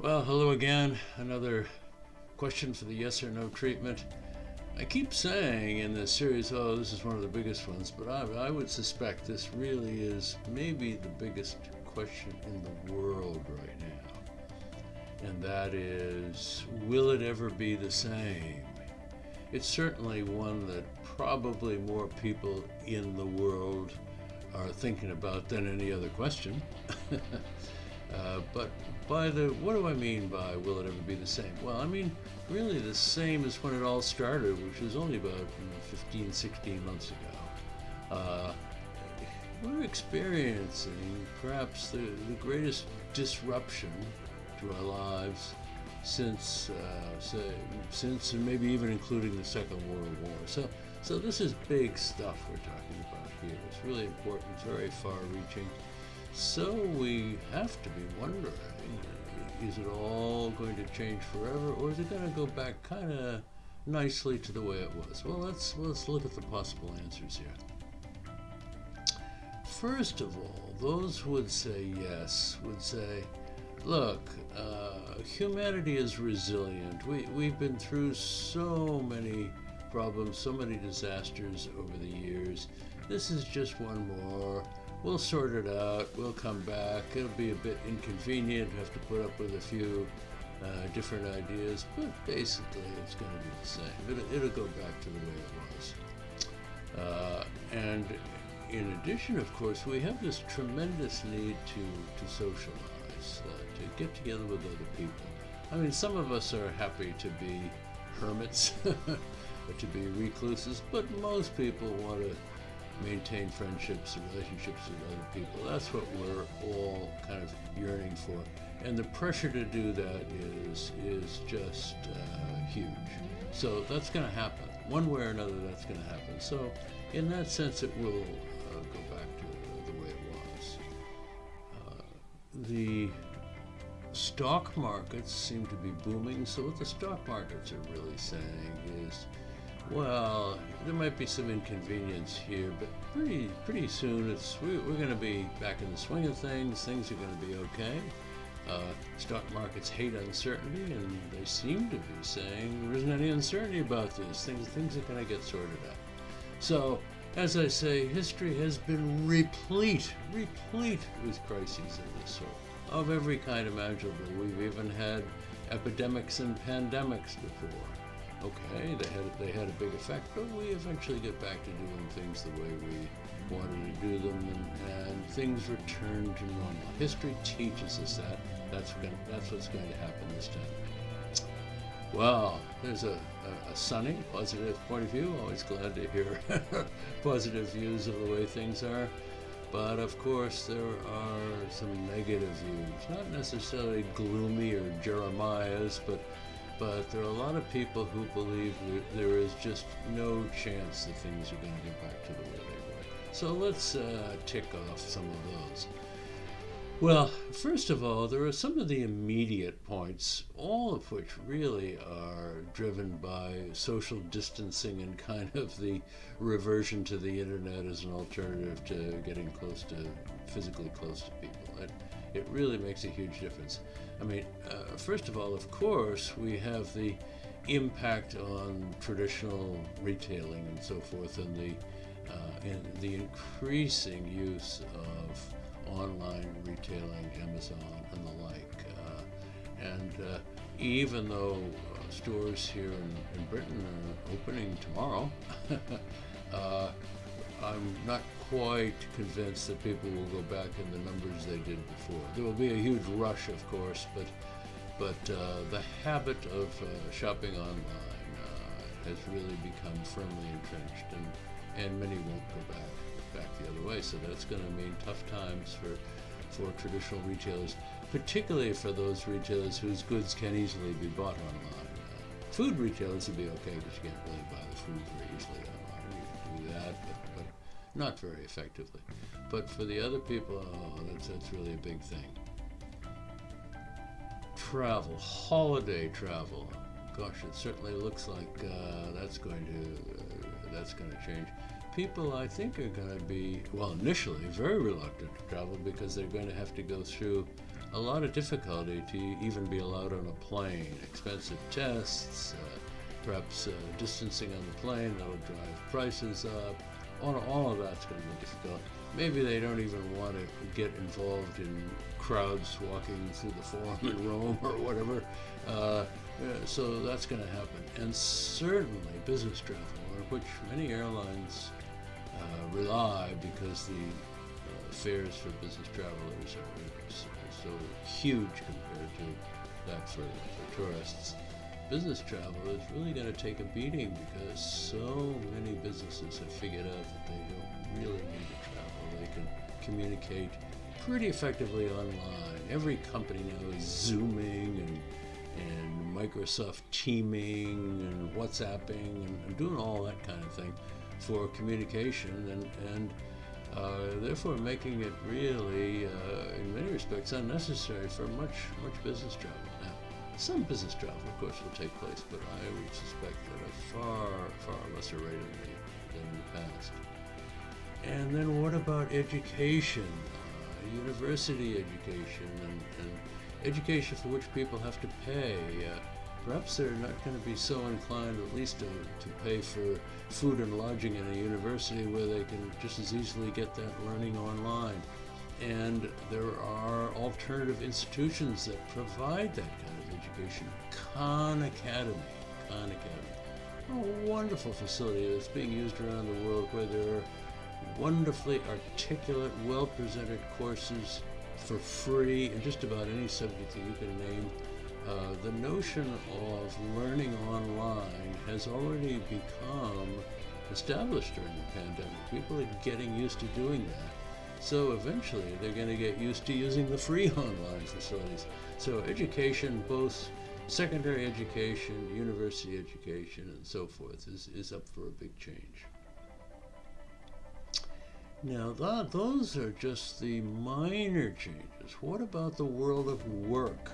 Well, hello again. Another question for the yes or no treatment. I keep saying in this series, oh, this is one of the biggest ones, but I, I would suspect this really is maybe the biggest question in the world right now. And that is, will it ever be the same? It's certainly one that probably more people in the world are thinking about than any other question. uh, but by the, what do I mean by will it ever be the same? Well, I mean really the same as when it all started, which was only about you know, 15, 16 months ago. Uh, we're experiencing perhaps the, the greatest disruption to our lives since, uh, say, since and maybe even including the Second World War. So, so this is big stuff we're talking about here. It's really important, very far-reaching. So we have to be wondering, is it all going to change forever, or is it going to go back kind of nicely to the way it was? Well, let's let's look at the possible answers here. First of all, those who would say yes would say, look, uh, humanity is resilient. We, we've been through so many problems, so many disasters over the years. This is just one more we'll sort it out. We'll come back. It'll be a bit inconvenient. Have to put up with a few uh, different ideas, but basically it's going to be the same. It'll, it'll, go back to the way it was. Uh, and in addition, of course, we have this tremendous need to, to socialize, uh, to get together with other people. I mean, some of us are happy to be hermits, to be recluses, but most people want to maintain friendships and relationships with other people. That's what we're all kind of yearning for. And the pressure to do that is, is just uh, huge. So that's going to happen. One way or another, that's going to happen. So in that sense, it will uh, go back to the way it was. Uh, the stock markets seem to be booming. So what the stock markets are really saying is, well, there might be some inconvenience here, but pretty pretty soon it's we, are going to be back in the swing of things. Things are going to be okay. Uh, stock markets hate uncertainty, and they seem to be saying there isn't any uncertainty about this. Things things are going to get sorted out. So, as I say, history has been replete, replete with crises of this sort, of every kind imaginable. We've even had epidemics and pandemics before okay, they had they had a big effect, but we eventually get back to doing things the way we wanted to do them, and, and things return to normal. History teaches us that. That's gonna, that's what's going to happen this time. Well, there's a, a, a sunny, positive point of view. Always glad to hear positive views of the way things are. But of course, there are some negative views, not necessarily gloomy or Jeremiah's, but but there are a lot of people who believe that there is just no chance that things are going to get back to the way they were. So let's uh, tick off some of those. Well, first of all, there are some of the immediate points, all of which really are driven by social distancing and kind of the reversion to the internet as an alternative to getting close to, physically close to people. It, it really makes a huge difference. I mean, uh, first of all, of course, we have the impact on traditional retailing and so forth, and the uh, the increasing use of online retailing, Amazon and the like. Uh, and uh, even though stores here in, in, Britain are opening tomorrow, I'm not quite convinced that people will go back in the numbers they did before. There will be a huge rush, of course, but but uh, the habit of uh, shopping online uh, has really become firmly entrenched, and and many won't go back back the other way. So that's going to mean tough times for for traditional retailers, particularly for those retailers whose goods can easily be bought online. Food retailers would be okay because you can't really buy the food very easily not very effectively. But for the other people, oh, that's, that's really a big thing. Travel, holiday travel. Gosh, it certainly looks like uh, that's going to uh, that's going to change. People, I think, are going to be well initially very reluctant to travel because they're going to have to go through a lot of difficulty to even be allowed on a plane. Expensive tests, uh, perhaps uh, distancing on the plane that'll drive prices up. All, all of that's going to be difficult. Maybe they don't even want to get involved in crowds walking through the Forum in Rome or whatever. Uh, so that's going to happen. And certainly business travel, on which many airlines uh, rely because the uh, fares for business travelers are so, so huge compared to that for, for tourists business travel is really going to take a beating because so many businesses have figured out that they don't really need to travel. They can communicate pretty effectively online. Every company now is Zooming and, and Microsoft Teaming and WhatsApping and, and doing all that kind of thing for communication and, and uh, therefore making it really, uh, in many respects, unnecessary for much, much business travel. Some business travel, of course, will take place, but I would suspect at a far, far lesser rate than in the past. And then what about education? Uh, university education and, and, education for which people have to pay. Uh, perhaps they're not going to be so inclined at least to, to pay for food and lodging in a university where they can just as easily get that learning online. And there are alternative institutions that provide that kind of education. Khan Academy, Khan Academy, a wonderful facility that's being used around the world where there are wonderfully articulate, well-presented courses for free in just about any subject that you can name. Uh, the notion of learning online has already become established during the pandemic. People are getting used to doing that. So eventually they're going to get used to using the free online facilities. So education, both secondary education, university education, and so forth, is, is up for a big change. Now, that, those are just the minor changes. What about the world of work?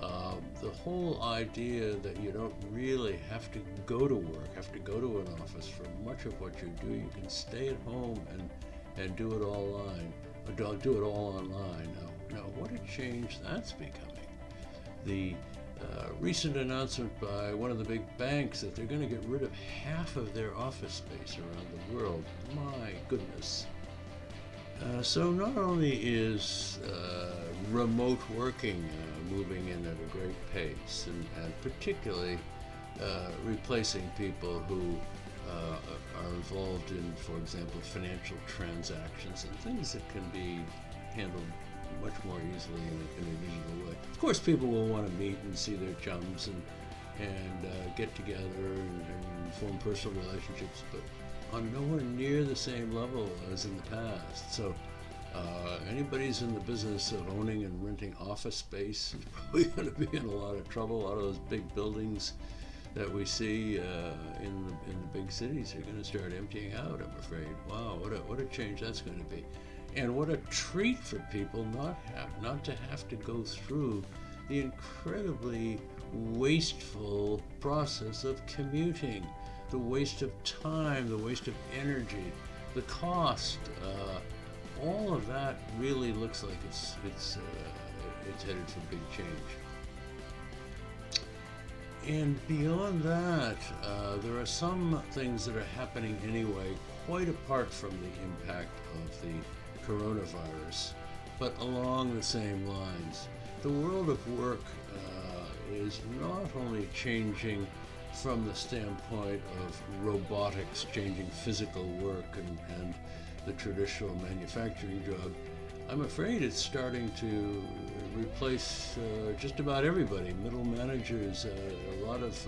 Um, the whole idea that you don't really have to go to work, have to go to an office for much of what you do. You can stay at home and and do it all online, or do it all online. Now, now what a change that's becoming. The uh, recent announcement by one of the big banks that they're going to get rid of half of their office space around the world. My goodness. Uh, so not only is uh, remote working uh, moving in at a great pace, and, and particularly uh, replacing people who uh, are involved in, for example, financial transactions and things that can be handled much more easily in a, in a digital way. Of course, people will want to meet and see their chums and and uh, get together and, and, form personal relationships, but on nowhere near the same level as in the past. So. Uh, anybody who's in the business of owning and renting office space is probably going to be in a lot of trouble. A lot of those big buildings that we see uh, in, the, in the big cities are going to start emptying out, I'm afraid. Wow, what a, what a change that's going to be. And what a treat for people not, have, not to have to go through the incredibly wasteful process of commuting, the waste of time, the waste of energy, the cost. Uh, all of that really looks like it's, it's, uh, it's headed for big change. And beyond that, uh, there are some things that are happening anyway, quite apart from the impact of the coronavirus, but along the same lines. The world of work uh, is not only changing from the standpoint of robotics changing physical work and, and the traditional manufacturing job, I'm afraid it's starting to replace uh, just about everybody, middle managers, uh, a lot of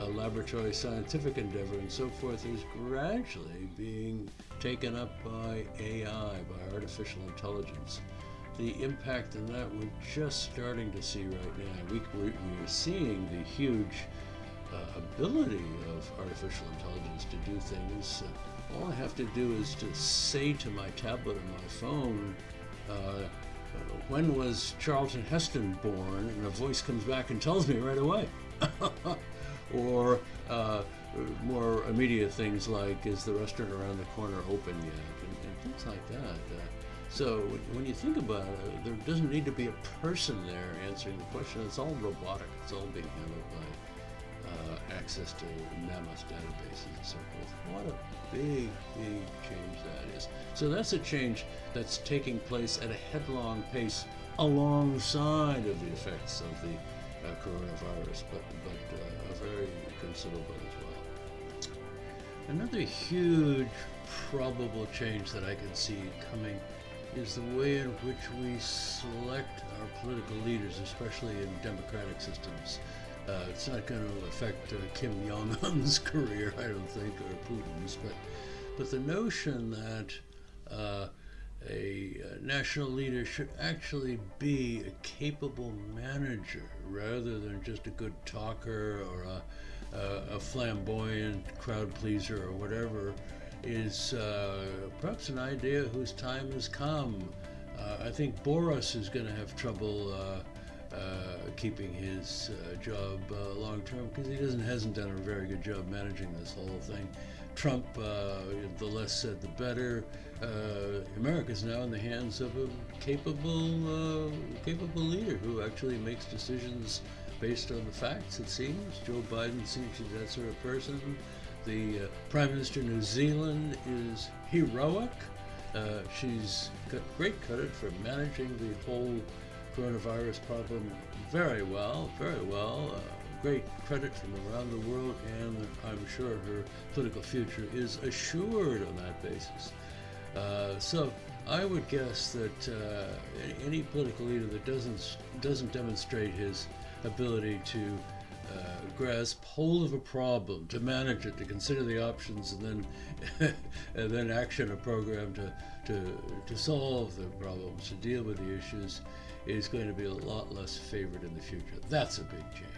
uh, laboratory scientific endeavor and so forth is gradually being taken up by AI, by artificial intelligence. The impact on that we're just starting to see right now. We, we, are seeing the huge uh, ability of artificial intelligence to do things. Uh, all I have to do is to say to my tablet or my phone, uh, when was Charlton Heston born? And a voice comes back and tells me right away. or uh, more immediate things like, is the restaurant around the corner open yet? And, and things like that. Uh, So when you think about it, there doesn't need to be a person there answering the question. It's all robotic. It's all being handled by uh, access to mammoth databases and so forth. What a big, big change that is. So that's a change that's taking place at a headlong pace alongside of the effects of the uh, coronavirus, but, but uh, a very considerable as well. Another huge probable change that I can see coming is the way in which we select our political leaders, especially in democratic systems. Uh, it's not going to affect uh, Kim Jong Un's career, I don't think, or Putin's, but but the notion that uh, a uh, national leader should actually be a capable manager rather than just a good talker or a, a, a flamboyant crowd pleaser or whatever is uh, perhaps an idea whose time has come. Uh, I think Boris is going to have trouble uh, uh, keeping his uh, job long term because he doesn't hasn't done a very good job managing this whole thing. Trump, the less said, the better. America is now in the hands of a capable, capable leader who actually makes decisions based on the facts. It seems Joe Biden seems to be that sort of person. The uh, Prime Minister of New Zealand is heroic. Uh, she's got great credit for managing the whole coronavirus problem very well, very well. Uh, great credit from around the world, and I'm sure her political future is assured on that basis. Uh, so I would guess that uh, any political leader that doesn't doesn't demonstrate his ability to uh, grasp hold of a problem, to manage it, to consider the options, and then and then action a program to, to, to solve the problems, to deal with the issues, is going to be a lot less favored in the future. That's a big change.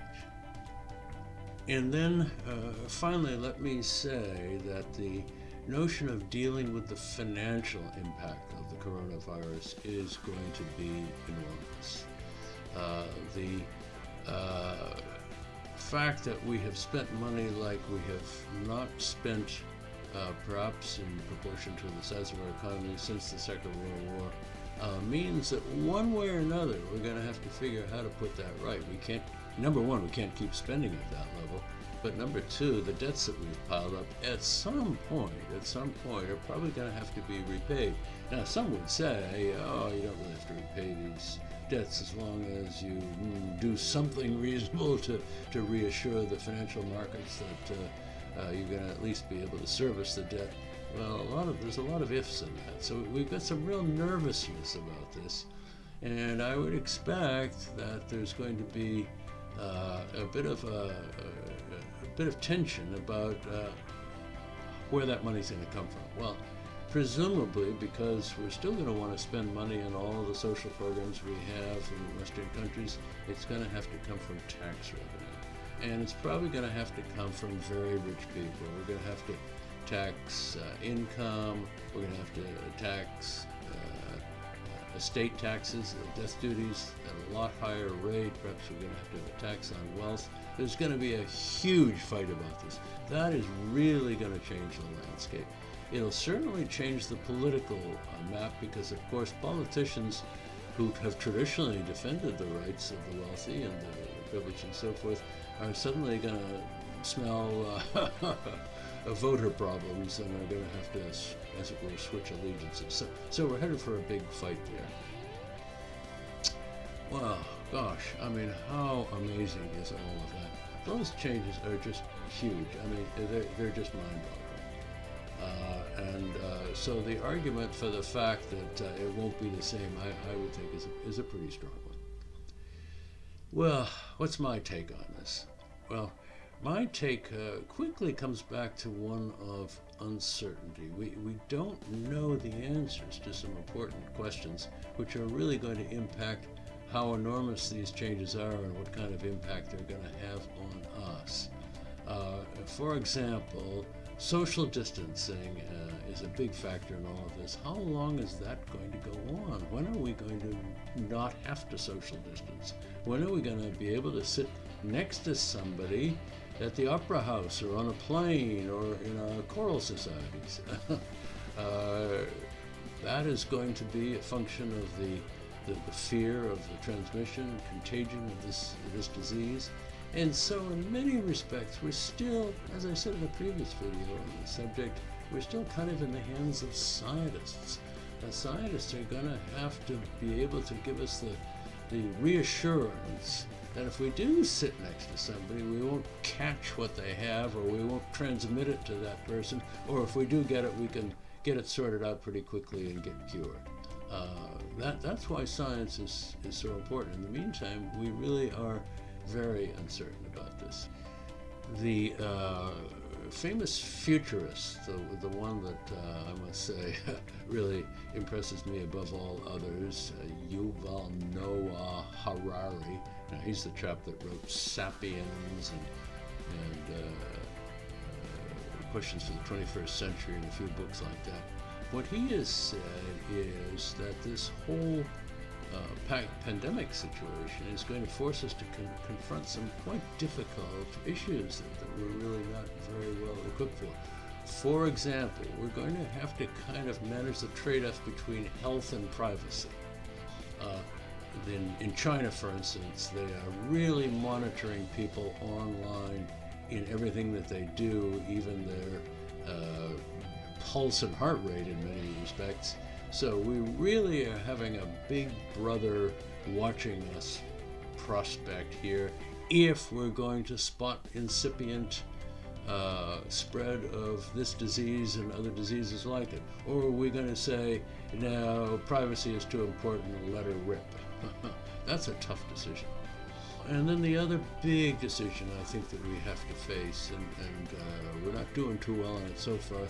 And then uh, finally, let me say that the notion of dealing with the financial impact of the coronavirus is going to be enormous. Uh, the uh, fact that we have spent money like we have not spent, uh, perhaps in proportion to the size of our economy since the Second World War, uh, means that one way or another we're going to have to figure out how to put that right. We can't, number one, we can't keep spending at that level. But number two, the debts that we've piled up at some point, at some point, are probably going to have to be repaid. Now, some would say, oh, you don't really have to repay these debts as long as you mm, do something reasonable to, to reassure the financial markets that uh, uh, you're going to at least be able to service the debt. Well, a lot of there's a lot of ifs in that. So we've got some real nervousness about this, and I would expect that there's going to be uh, a bit of a, a, a, bit of tension about uh, where that money's going to come from. Well, presumably because we're still going to want to spend money on all the social programs we have in Western countries, it's going to have to come from tax revenue. And it's probably going to have to come from very rich people. We're going to have to tax uh, income, we're going to have to tax uh, estate taxes, death duties at a lot higher rate. Perhaps we're going to have to have a tax on wealth. There's going to be a huge fight about this. That is really going to change the landscape. It'll certainly change the political uh, map because, of course, politicians who have traditionally defended the rights of the wealthy and the privileged and so forth are suddenly going to smell uh, voter problems and are going to have to, as it were, switch allegiances. So, so we're headed for a big fight there. Well, gosh, I mean, how amazing is all of that? Those changes are just huge. I mean, they're, they're just mind-boggling. Uh, and uh, so the argument for the fact that uh, it won't be the same, I, I would think, is a, is a pretty strong one. Well, what's my take on this? Well, my take uh, quickly comes back to one of uncertainty. We, we don't know the answers to some important questions, which are really going to impact how enormous these changes are and what kind of impact they're going to have on us. Uh, for example, Social distancing uh, is a big factor in all of this. How long is that going to go on? When are we going to not have to social distance? When are we going to be able to sit next to somebody at the opera house or on a plane or in our choral societies? uh, that is going to be a function of the, the, the fear of the transmission contagion of this, this disease. And so, in many respects, we're still, as I said in a previous video on the subject, we're still kind of in the hands of scientists. The scientists are going to have to be able to give us the, the reassurance that if we do sit next to somebody, we won't catch what they have or we won't transmit it to that person, or if we do get it, we can get it sorted out pretty quickly and get cured. Uh, that, that's why science is, is so important. In the meantime, we really are very uncertain about this. The uh, famous futurist, the, the one that uh, I must say really impresses me above all others, uh, Yuval Noah Harari. Now, he's the chap that wrote *Sapiens* and, and uh, uh Questions for the 21st Century and a few books like that. What he has said is that this whole uh, pandemic situation is going to force us to con confront some quite difficult issues that, that, we're really not very well equipped for. For example, we're going to have to kind of manage the trade-off between health and privacy. Uh, in, in China, for instance, they are really monitoring people online in everything that they do, even their uh, pulse and heart rate in many respects. So we really are having a big brother watching us prospect here if we're going to spot incipient uh, spread of this disease and other diseases like it. Or are we going to say, no, privacy is too important, let her rip? That's a tough decision. And then the other big decision I think that we have to face, and, and uh, we're not doing too well on it so far,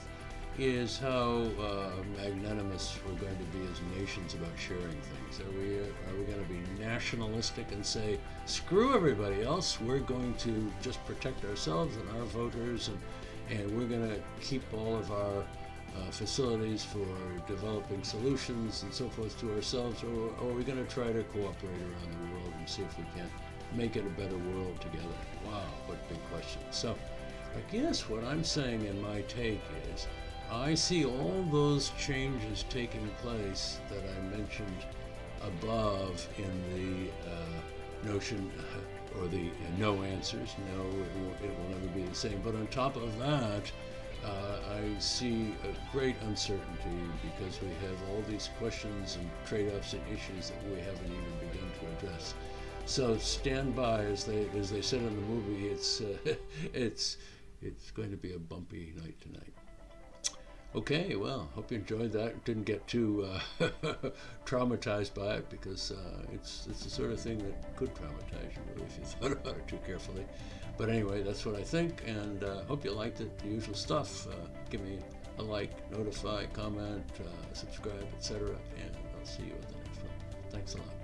is how uh, magnanimous we're going to be as nations about sharing things. Are we, are we going to be nationalistic and say, screw everybody else, we're going to just protect ourselves and our voters, and, and we're going to keep all of our uh, facilities for developing solutions and so forth to ourselves, or, or are we going to try to cooperate around the world and see if we can make it a better world together? Wow, what a big question. So, I guess what I'm saying in my take is I see all those changes taking place that I mentioned above in the uh, notion uh, or the uh, no answers. No, it will, it will, never be the same. But on top of that, uh, I see a great uncertainty because we have all these questions and trade-offs and issues that we haven't even begun to address. So stand by, as they as they said in the movie. It's uh, it's it's going to be a bumpy night tonight. Okay, well, hope you enjoyed that. Didn't get too uh, traumatized by it because uh, it's it's the sort of thing that could traumatize you if you thought about it too carefully. But anyway, that's what I think, and uh, hope you liked it. The usual stuff. Uh, give me a like, notify, comment, uh, subscribe, etc. And I'll see you at the next one. Thanks a lot.